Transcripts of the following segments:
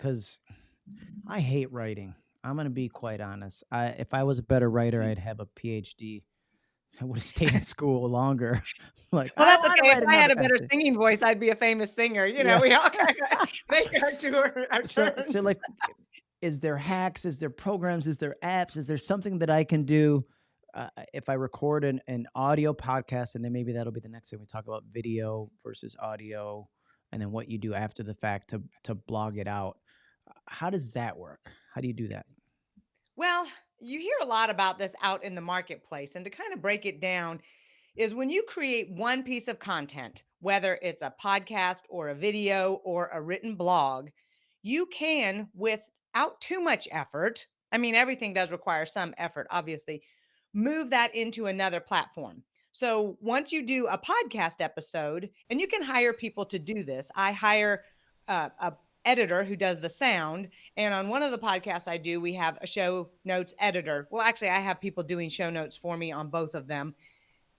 because I hate writing. I'm gonna be quite honest. I if I was a better writer, Mm. I'd have a PhD. I would have stayed in school longer. Like, Well, that's okay. If I had a better essay. singing voice, I'd be a famous singer. You know, Yeah. we all make our tour our So so, like, is there hacks? Is there programs? Is there apps? Is there something that I can do, uh, if I record an an audio podcast, and then maybe that'll be the next thing we talk about video versus audio, and then what you do after the fact to to blog it out. How does that work? How do you do that? Well, you hear a lot about this out in the marketplace, and to kind of break it down is when you create one piece of content, whether it's a podcast or a video or a written blog, you can, without too much effort, I mean, everything does require some effort, obviously, move that into another platform. So once you do a podcast episode, and you can hire people to do this, I hire uh, a editor who does the sound. And on one of the podcasts I do, we have a show notes editor. Well, actually, I have people doing show notes for me on both of them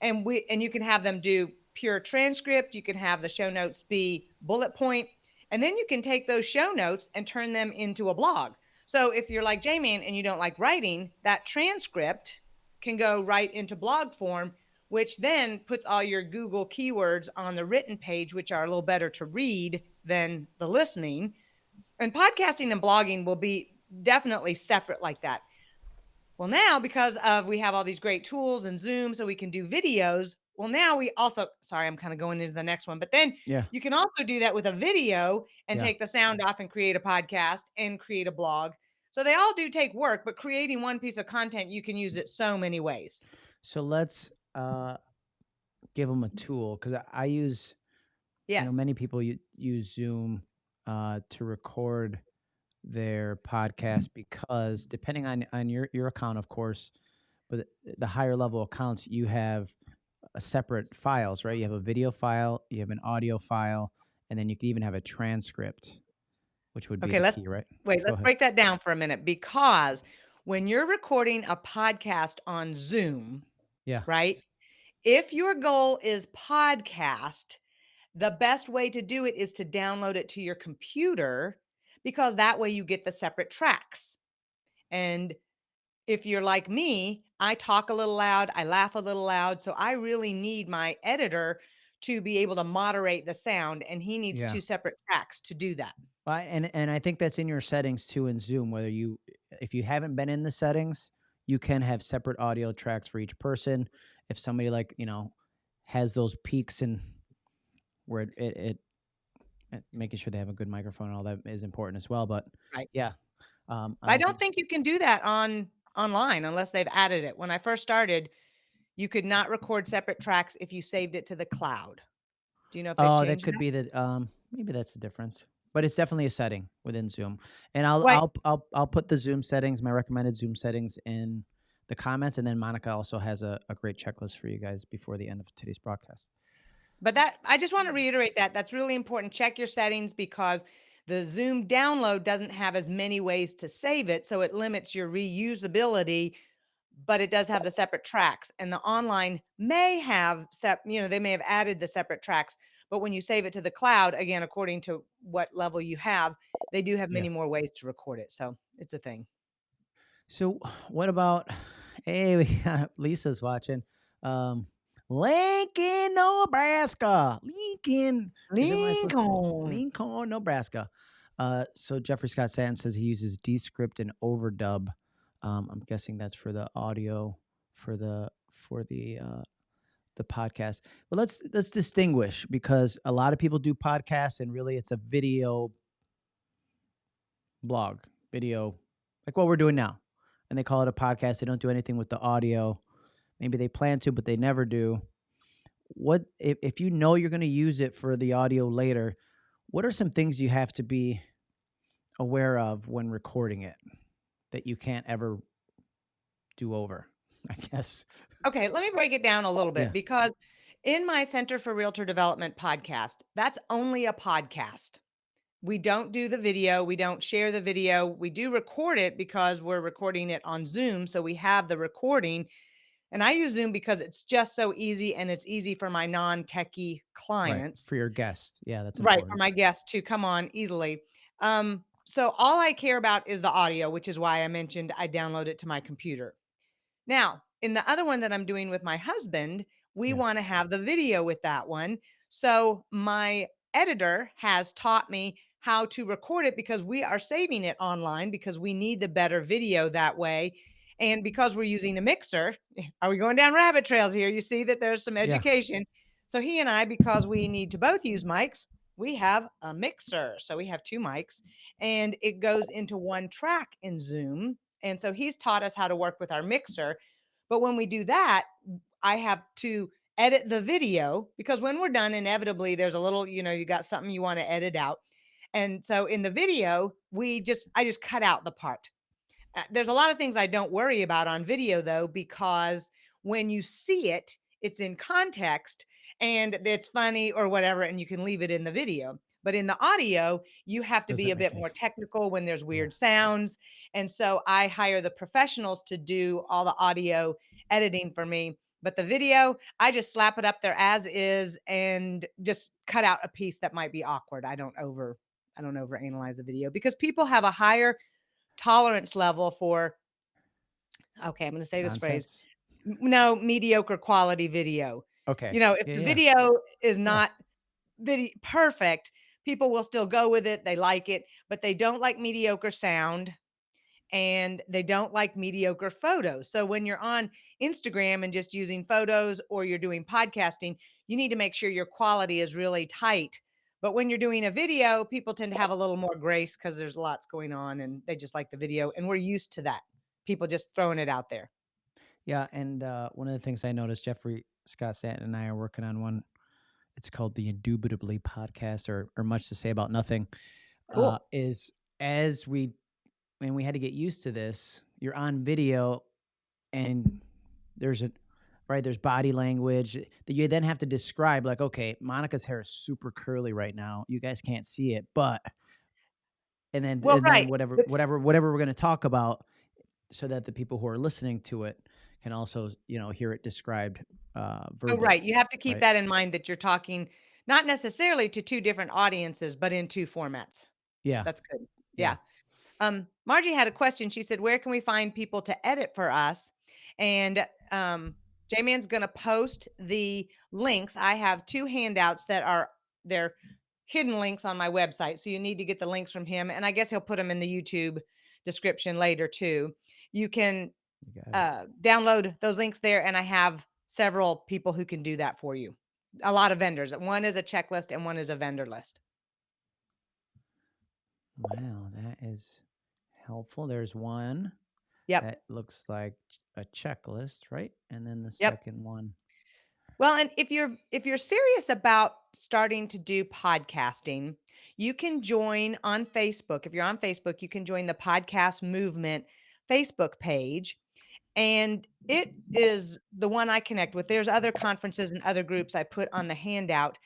and we and you can have them do pure transcript you can have the show notes be bullet point and then you can take those show notes and turn them into a blog so if you're like jamie and you don't like writing that transcript can go right into blog form which then puts all your google keywords on the written page which are a little better to read than the listening and podcasting and blogging will be definitely separate like that well, now because of we have all these great tools and Zoom so we can do videos. Well, now we also sorry, I'm kind of going into the next one, but then Yeah. you can also do that with a video and Yeah. take the sound off and create a podcast and create a blog. So they all do take work, but creating one piece of content, you can use it so many ways. So let's, uh, them a tool 'cause I I use you know, many people use Zoom, uh, to record their podcast because depending on on your your account, of course, but the higher level accounts, you have, uh, separate files, right? You have a video file, you have an audio file, and then you can even have a transcript, which would be Okay, let's key, right? wait, Go let's ahead. break that down for a minute because when you're recording a podcast on Zoom, Yeah. right? If your goal is podcast, the best way to do it is to download it to your computer because that way you get the separate tracks. And if you're like me, I talk a little loud, I laugh a little loud, so I really need my editor to be able to moderate the sound, and he needs Yeah. 2 separate tracks to do that. I and and I think that's in your settings too in Zoom, whether you if you haven't been in the settings, you can have separate audio tracks for each person. If somebody, like, you know, has those peaks and where it it it making sure they have a good microphone and all that is important as well, but Right. yeah, um, I I don't don't think you can do that on online unless they've added it. When I first started, you could not record separate tracks if you saved it to the cloud. Do you know if Oh, that could that? be the um, maybe that's the difference, but it's definitely a setting within Zoom, and I'll Right. I'll I'll I'll put the Zoom settings, my recommended Zoom settings in the comments, and then Monica also has a a great checklist for you guys before the end of today's broadcast. But that I just wanna reiterate that, that's really important. Check your settings because the Zoom download doesn't have as many ways to save it, so it limits your reusability, but it does have the separate tracks, and the online may have sep you know, they may have added the separate tracks, but when you save it to the cloud, again, according to what level you have, they do have Yeah. many more ways to record it, so it's a thing. So, what about hey, Lisa's watching, um, Lincoln, Nebraska, Lincoln, is am I supposed to say Lincoln. Lincoln, Nebraska. Uh, so Jeffrey Scott Sands says he uses Descript and Overdub. Um, I'm guessing that's for the audio for the for the, uh, the podcast. But let's let's distinguish because a lot of people do podcasts and really it's a video blog, video, like what we're doing now, and they call it a podcast. They don't do anything with the audio. Maybe they plan to, but they never do. What if if you know you're gonna use it for the audio later, what are some things you have to be aware of when recording it that you can't ever do over, I guess? Okay, let me break it down a little bit Yeah. because in my Center for Realtor Development podcast, that's only a podcast. We don't do the video, we don't share the video. We do record it because we're recording it on Zoom, so we have the recording, and I use Zoom because it's just so easy and it's easy for my non-techie Right, clients for your guest. Yeah, that's Right, for my guests to come on easily. Um, so all I care about is the audio, which is why I mentioned I download it to my computer. Now, in the other one that I'm doing with my husband, we Yeah. want to have the video with that one. So my editor has taught me how to record it because we are saving it online because we need the better video that way. And because we're using a mixer, are we going down rabbit trails here? You see that there's some Yeah. education. So he and I, because we need to both use mics, we have a mixer. So we have two mics and it goes into one track in Zoom. And so he's taught us how to work with our mixer. But when we do that, I have to edit the video because when we're done, inevitably there's a little, you know, you got something you want to edit out. And so in the video, we just, I just cut out the part. Uh, there's a lot of things I don't worry about on video though, because when you see it, it's in context and it's funny or whatever, and you can leave it in the video. But in the audio, you have to be Doesn't a bit more technical when there's Yeah. weird sounds. And so I hire the professionals to do all the audio editing for me. But the video, I just slap it up there as is and just cut out a piece that might be awkward. I don't over I don't over analyze the video because people have a higher tolerance level for okay, I'm going to say this phrase. nonsense. No, mediocre quality video. Okay. You know, if Yeah, the yeah. video is Yeah. not video perfect, people will still go with it. They like it, but they don't like mediocre sound and they don't like mediocre photos. So when you're on Instagram and just using photos or you're doing podcasting, you need to make sure your quality is really tight. But when you're doing a video, people tend to have a little more grace because there's lots going on and they just like the video. And we're used to that. People just throwing it out there. Yeah, and, uh, one of the things I noticed, Jeffrey Scott Stanton and I are working on one, it's called the Indubitably Podcast or or Much to Say About Nothing, uh, is as we and we had to get used to this, you're on video and there's a right, there's body language that you then have to describe like, "Okay, Monica's hair is super curly right now. You guys can't see it, but" and then Well, and then whatever whatever whatever we're gonna talk about so that the people who are listening to it can also, you know, hear it described, uh, oh, right. You have to keep right? that in mind that you're talking not necessarily to two different audiences, but in two formats. Yeah, That's good. yeah. Yeah. Um, Margie had a question. She said, "Where can we find people to edit for us?" And um, J-Man's going to post the links. I have two handouts that are they're hidden links on my website, so you need to get the links from him. And I guess he'll put them in the YouTube description later too. You can You uh, download those links there, and I have several people who can do that for you. A lot of vendors. One is a checklist, and one is a vendor list. Wow, that is helpful. There's one Yep. that looks like a checklist, right? And then the Yep. second one. Well, and if you're if you're serious about starting to do podcasting, you can join on Facebook. If you're on Facebook, you can join the Podcast Movement Facebook page. And it is the one I connect with. There's other conferences and other groups I put on the handout.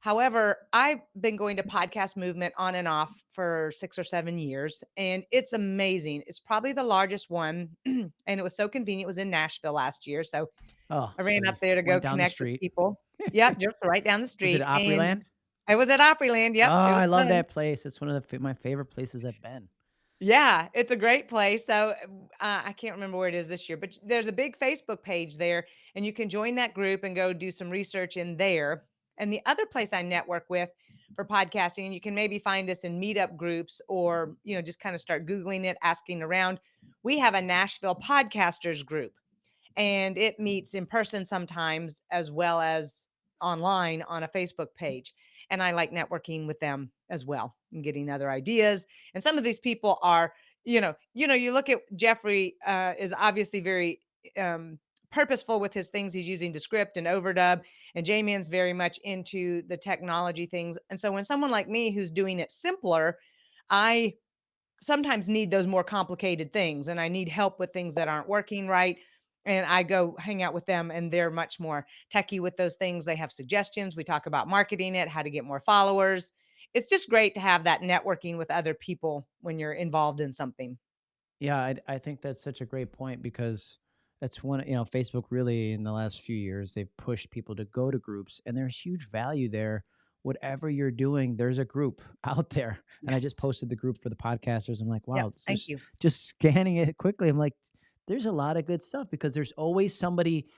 However, I've been going to Podcast Movement on and off for 6 or 7 years, and it's amazing. It's probably the largest one, and it was so convenient. It was in Nashville last year, so Oh, I ran up there to go down the connect with people. Yep, just right down the Was it street, and Opryland? I was at Opryland, yep, Oh, I love fun. that place. It's one of the my favorite places I've been. Yeah, it's a great place. So, uh, I can't remember where it is this year, but there's a big Facebook page there, and you can join that group and go do some research in there. And the other place I network with for podcasting, and you can maybe find this in meetup groups or, you know, just kind of start Googling it, asking around. We have a Nashville podcasters group, and it meets in person sometimes as well as online on a Facebook page. And I like networking with them as well and getting other ideas and some of these people are, you know, you know, you look at Jeffrey uh, is obviously very um, purposeful with his things he's using Descript and overdub, and J-Man's very much into the technology things. And so when someone like me who's doing it simpler, I sometimes need those more complicated things and I need help with things that aren't working right. And I go hang out with them and they're much more techy with those things. They have suggestions. We talk about marketing it, how to get more followers. It's just great to have that networking with other people when you're involved in something. Yeah, I, I think that's such a great point because that's one, you know, Facebook really in the last few years, they've pushed people to go to groups and there's huge value there whatever you're doing, there's a group out there. And I just posted the group for the podcasters. I'm like, wow, it's Thank just you. just scanning it quickly. I'm like, there's a lot of good stuff because there's always somebody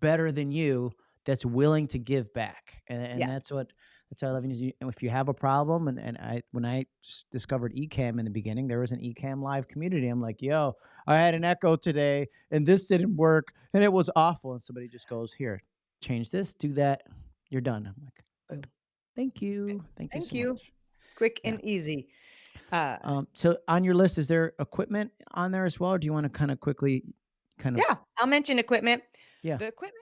better than you that's willing to give back. And, and Yes. that's what that's what I love. you- If you have a problem, and, and I when I discovered Ecamm in the beginning, there was an Ecamm live community. I'm like, yo, I had an echo today and this didn't work and it was awful. And somebody just goes, here, change this, do that, you're done. I'm like, thank you. Thank you Thank so you. Quick Yeah. and easy. Uh, Um, so on your list, is there equipment on there as well? Or do you want to kind of quickly kind of yeah, I'll mention equipment. yeah. The equipment